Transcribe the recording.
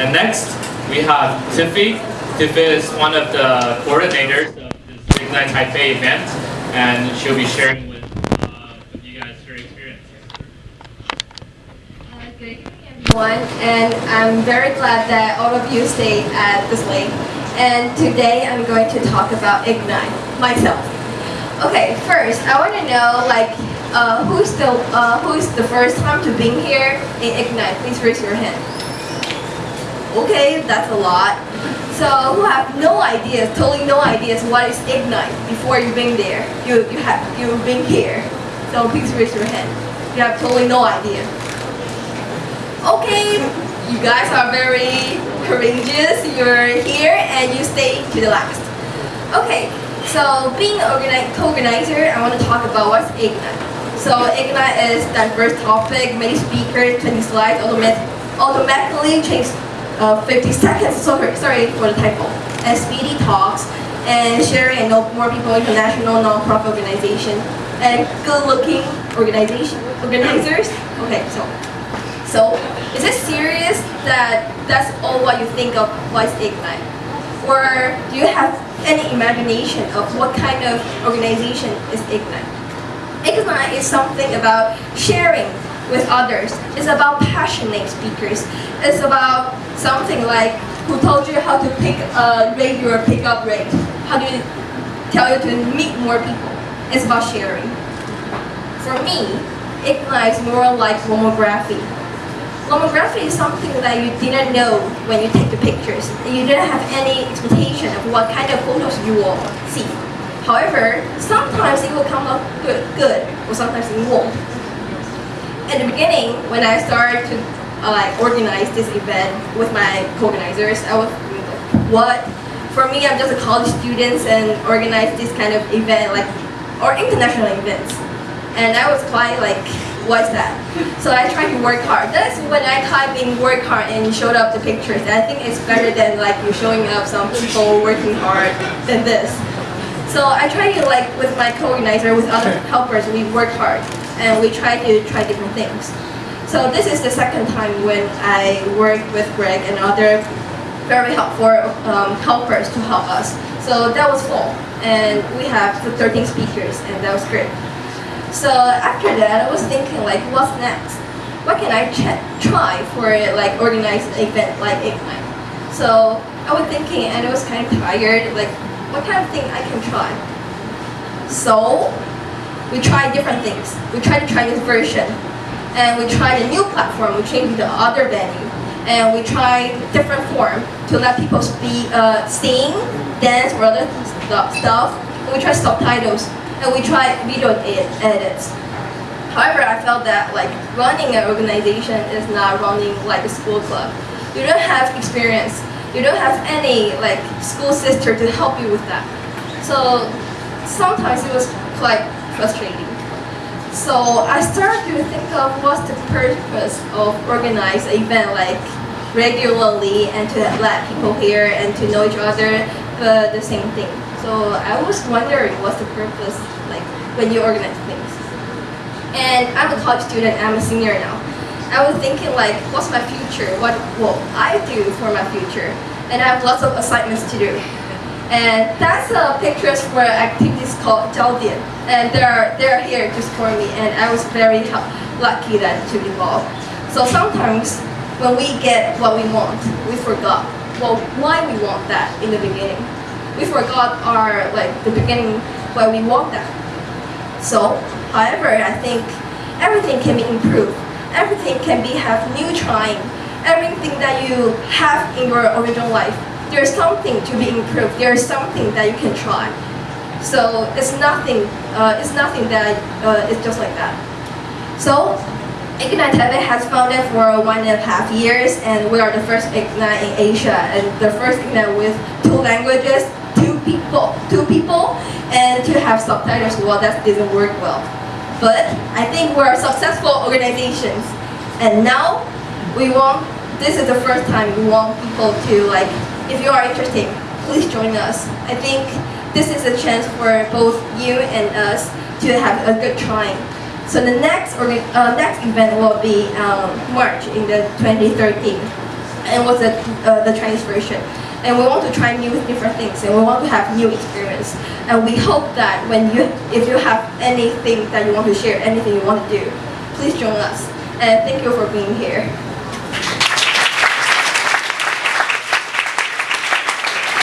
And next, we have Tiffy. Tiffy is one of the coordinators of this Ignite Taipei event, and she'll be sharing with, uh, with you guys her experience. Uh, Good evening, everyone, and I'm very glad that all of you stayed at this late. And today I'm going to talk about Ignite myself. Okay, first I want to know like uh, who's the uh, who's the first time to being here in Ignite? Please raise your hand. Okay, that's a lot. So who have no ideas, totally no ideas what is Ignite before you've been there? You you have you've been here. So please raise your hand. You have totally no idea. Okay, you guys are very courageous. You're here and you stay to the last. Okay, so being an organi- co-organizer, I want to talk about what's Ignite. So Ignite is diverse topic, many speakers, 20 slides, automat- automatically change uh, 50 seconds, sorry, sorry for the typo, and speedy talks, and sharing and know more people, international non-profit organization, and good-looking organization, organizers. Okay, so so, is it serious that that's all what you think of what's Ignite? Or do you have any imagination of what kind of organization is Ignite? Ignite is something about sharing with others. It's about passionate speakers. It's about something like who told you how to pick uh, rate your pickup rate. How do you tell you to meet more people? It's about sharing. For me, Ignite is more like lomography. Lomography is something that you didn't know when you take the pictures. You didn't have any expectation of what kind of photos you will see. However, sometimes it will come out good, good or sometimes it won't. At the beginning, when I started to uh, like organize this event with my co-organizers, I was what? For me, I'm just a college student and organize this kind of event, like or international events. And I was quite like, what's that? So I tried to work hard. That's when I typed in work hard and showed up the pictures. I think it's better than like you showing up some people working hard than this. So I tried to like with my co-organizer, with other helpers, we work hard and we try to try different things. So this is the second time when I worked with Greg and other very helpful um, helpers to help us. So that was full and we have 13 speakers and that was great. So after that, I was thinking like, what's next? What can I try for like organize an event like Ignite? So I was thinking, and I was kind of tired. Like, what kind of thing I can try? So we tried different things. We tried the Chinese version, and we tried a new platform. We changed the other venue, and we tried different form to let people speak, uh, sing, dance, or other stuff. And we tried subtitles, and we tried video ed- edits. However, I felt that like running an organization is not running like a school club. You don't have experience. You don't have any like school sister to help you with that. So sometimes it was quite frustrating. So I started to think of what's the purpose of organize an event like regularly and to let people hear and to know each other but the same thing. So I was wondering what's the purpose like when you organize things. And I'm a college student, I'm a senior now. I was thinking like, what's my future? What will I do for my future? And I have lots of assignments to do. And that's uh, pictures for activities called Jaldian. And they're, they're here just for me and I was very lucky that to be involved. So sometimes when we get what we want, we forgot well why we want that in the beginning. We forgot our like the beginning why we want that. So, however, I think everything can be improved. Everything can be have new trying. Everything that you have in your original life, there's something to be improved. There's something that you can try. So it's nothing. Uh, it's nothing that uh, it's just like that. So Ignite Taipei has founded for one and a half years, and we are the first Ignite in Asia, and the first Ignite with two languages, two people, two people, and to have subtitles. Well, that didn't work well, but I think we're successful organizations, and now we want. This is the first time we want people to like. If you are interested, please join us. I think this is a chance for both you and us to have a good trying. So the next uh, next event will be um, March in the 2013. and what's the, uh, the Chinese version. And we want to try new different things, and we want to have new experience. And we hope that when you, if you have anything that you want to share, anything you want to do, please join us. And thank you for being here.